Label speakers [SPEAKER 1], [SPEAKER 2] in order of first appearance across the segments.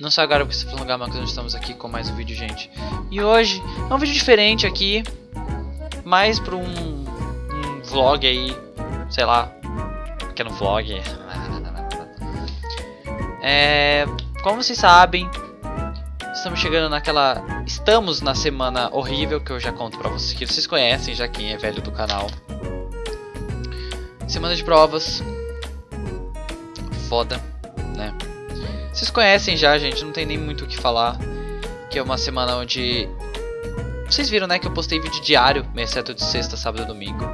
[SPEAKER 1] Não só agora porque você falou mas nós estamos aqui com mais um vídeo, gente. E hoje é um vídeo diferente aqui, mais para um, um vlog aí, sei lá, que é vlog. É, como vocês sabem, estamos chegando naquela, estamos na semana horrível que eu já conto para vocês, que vocês conhecem já quem é velho do canal. Semana de provas, foda, né? Vocês conhecem já, gente, não tem nem muito o que falar. Que é uma semana onde... Vocês viram, né, que eu postei vídeo diário, exceto de sexta, sábado e domingo.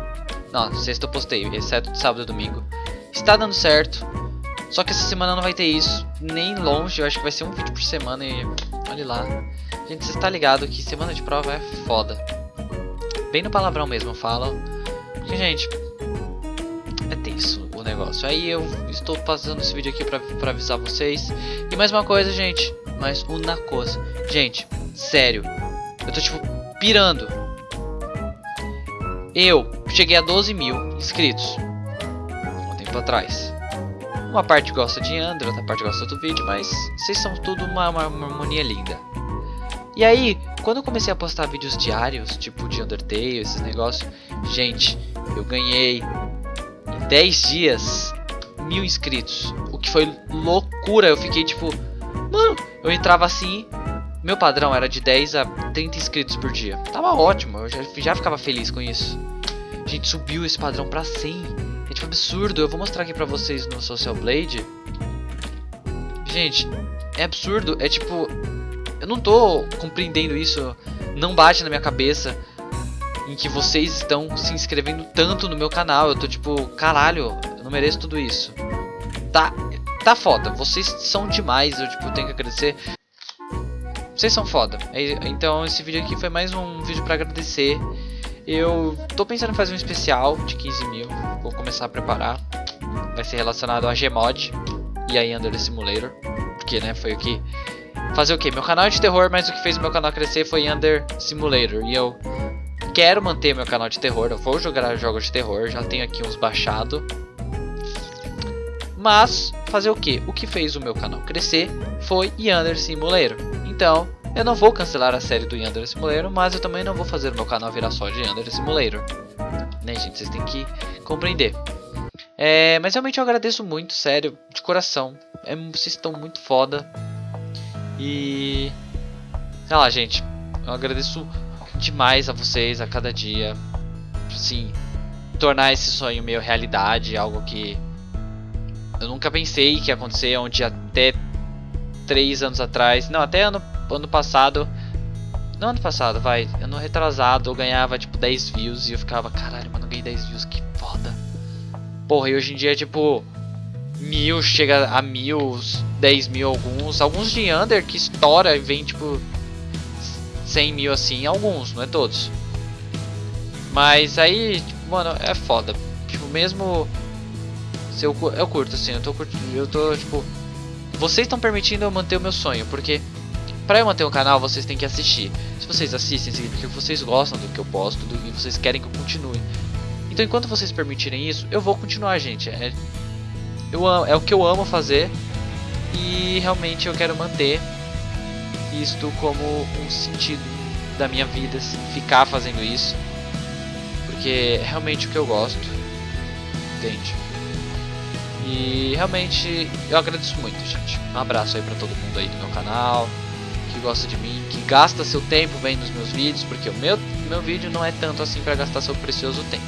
[SPEAKER 1] Não, sexta eu postei, exceto de sábado e domingo. Está dando certo. Só que essa semana não vai ter isso. Nem longe, eu acho que vai ser um vídeo por semana e... Olha lá. Gente, você está ligado que semana de prova é foda. Bem no palavrão mesmo, falam. Porque, gente... É tenso negócio. Aí eu estou passando esse vídeo aqui pra avisar vocês. E mais uma coisa, gente. Mais uma coisa. Gente, sério. Eu tô tipo pirando. Eu cheguei a 12 mil inscritos. Um tempo atrás. Uma parte gosta de Android, outra parte gosta do vídeo, mas vocês são tudo uma, uma, uma harmonia linda. E aí, quando eu comecei a postar vídeos diários, tipo de Undertale, esses negócios, gente, eu ganhei 10 dias, mil inscritos. O que foi loucura. Eu fiquei tipo, mano, eu entrava assim. Meu padrão era de 10 a 30 inscritos por dia. Tava ótimo, eu já, já ficava feliz com isso. A gente subiu esse padrão pra 100. É tipo absurdo. Eu vou mostrar aqui pra vocês no Social Blade. Gente, é absurdo. É tipo, eu não tô compreendendo isso. Não bate na minha cabeça em que vocês estão se inscrevendo tanto no meu canal. Eu tô tipo, caralho, eu não mereço tudo isso. Tá, tá foda. Vocês são demais, eu tipo, tenho que agradecer. Vocês são foda. É, então esse vídeo aqui foi mais um vídeo pra agradecer. Eu tô pensando em fazer um especial de 15 mil. Vou começar a preparar. Vai ser relacionado a Gmod e a Under Simulator. Porque, né, foi o que... Fazer o que? Meu canal é de terror, mas o que fez meu canal crescer foi Under Simulator. E eu quero manter meu canal de terror, eu vou jogar jogos de terror, já tenho aqui uns baixados. Mas, fazer o que? O que fez o meu canal crescer foi Yandere Simulator. Então, eu não vou cancelar a série do Yandere Simulator, mas eu também não vou fazer o meu canal virar só de Yandere Simulator. Né, gente? Vocês têm que compreender. É, mas realmente eu agradeço muito, sério, de coração. É, vocês estão muito foda. E... Sei lá, gente. Eu agradeço demais a vocês a cada dia. Sim, tornar esse sonho meu realidade, algo que eu nunca pensei que ia acontecer, onde até três anos atrás, não, até ano, ano passado, não ano passado, vai, ano retrasado, eu ganhava tipo 10 views e eu ficava, caralho, mano, ganhei 10 views, que foda. Porra, e hoje em dia, tipo, mil chega a mil, 10 mil alguns, alguns de under que estoura e vem tipo 100 mil assim, alguns, não é todos. Mas aí, tipo, mano, é foda. Tipo, mesmo se eu, eu curto assim, eu tô curtindo, eu tô tipo vocês estão permitindo eu manter o meu sonho, porque para eu manter um canal, vocês têm que assistir. Se vocês assistem, significa que vocês gostam do que eu posto, do que vocês querem que eu continue. Então, enquanto vocês permitirem isso, eu vou continuar, gente. É, eu, é o que eu amo fazer e realmente eu quero manter isto como um sentido da minha vida, assim, ficar fazendo isso. Porque é realmente o que eu gosto. Entende? E realmente eu agradeço muito, gente. Um abraço aí pra todo mundo aí do meu canal, que gosta de mim, que gasta seu tempo vendo os meus vídeos, porque o meu, meu vídeo não é tanto assim pra gastar seu precioso tempo,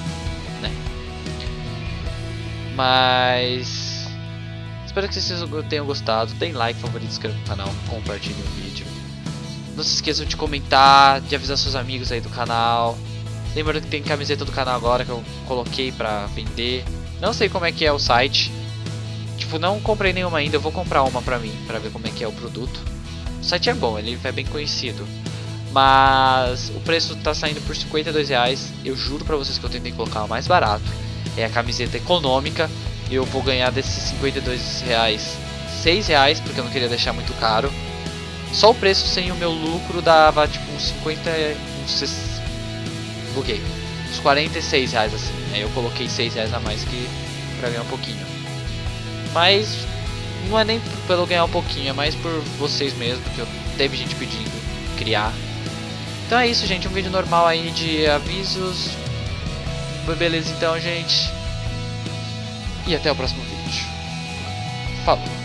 [SPEAKER 1] né? Mas Espero que vocês tenham gostado. Deem like, favorito, inscreva no canal, compartilhem o vídeo. Não se esqueçam de comentar, de avisar seus amigos aí do canal. Lembrando que tem camiseta do canal agora que eu coloquei pra vender. Não sei como é que é o site. Tipo, não comprei nenhuma ainda, eu vou comprar uma pra mim, pra ver como é que é o produto. O site é bom, ele é bem conhecido. Mas o preço tá saindo por 52 reais. Eu juro pra vocês que eu tentei colocar o mais barato. É a camiseta econômica. Eu vou ganhar desses 52 reais 6 reais, porque eu não queria deixar muito caro. Só o preço sem o meu lucro dava tipo uns 50. Uns. Buguei. Uns 46 reais assim. Aí eu coloquei 6 reais a mais que pra ganhar um pouquinho. Mas não é nem pelo ganhar um pouquinho, é mais por vocês mesmo, porque teve gente pedindo criar. Então é isso, gente, um vídeo normal aí de avisos. Beleza então, gente. E até o próximo vídeo. Falou.